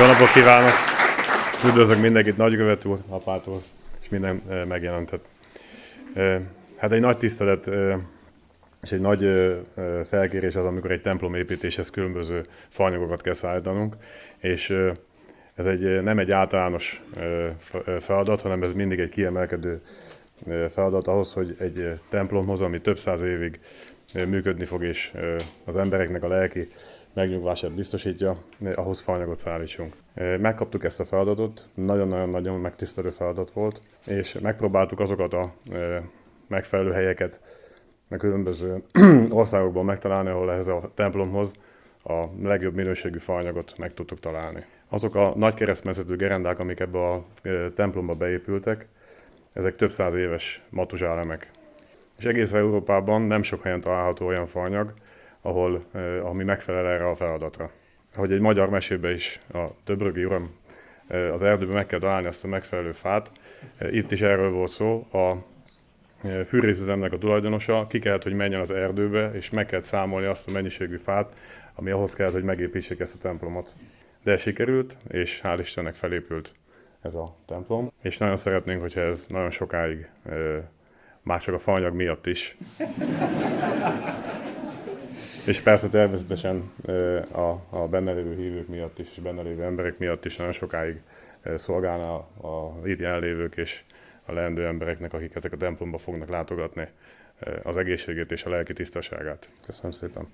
Jó napot kívánok! Üdvözlök mindenkit, nagykövet úr, apától, és minden megjelentett. Hát egy nagy tisztelet és egy nagy felkérés az, amikor egy templom építéshez különböző faanyagokat kell szállítanunk, és ez egy, nem egy általános feladat, hanem ez mindig egy kiemelkedő feladat ahhoz, hogy egy templomhoz, ami több száz évig működni fog, és az embereknek a lelki megnyugvását biztosítja, ahhoz faanyagot szállítsunk. Megkaptuk ezt a feladatot, nagyon-nagyon-nagyon megtisztelő feladat volt, és megpróbáltuk azokat a megfelelő helyeket a különböző országokban megtalálni, ahol ehhez a templomhoz a legjobb minőségű faanyagot meg tudtuk találni. Azok a nagy keresztmetszetű gerendák, amik ebbe a templomba beépültek, ezek több száz éves matuzsálemek. És egész Európában nem sok helyen található olyan faanyag, ahol, ami megfelel erre a feladatra. Ahogy egy magyar mesébe is a Töbrögi uram az erdőben meg kell találni ezt a megfelelő fát, itt is erről volt szó, a fűrészüzemnek a tulajdonosa ki kellett, hogy menjen az erdőbe, és meg kellett számolni azt a mennyiségű fát, ami ahhoz kellett, hogy megépítsék ezt a templomot. De sikerült, és hál' Istennek felépült ez a templom, és nagyon szeretnénk, hogyha ez nagyon sokáig, már csak a faanyag miatt is. és persze természetesen a, a benne lévő hívők miatt is, és benne lévő emberek miatt is nagyon sokáig szolgálna a, itt jelenlévők és a leendő embereknek, akik ezek a templomba fognak látogatni, az egészségét és a lelki tisztaságát. Köszönöm szépen!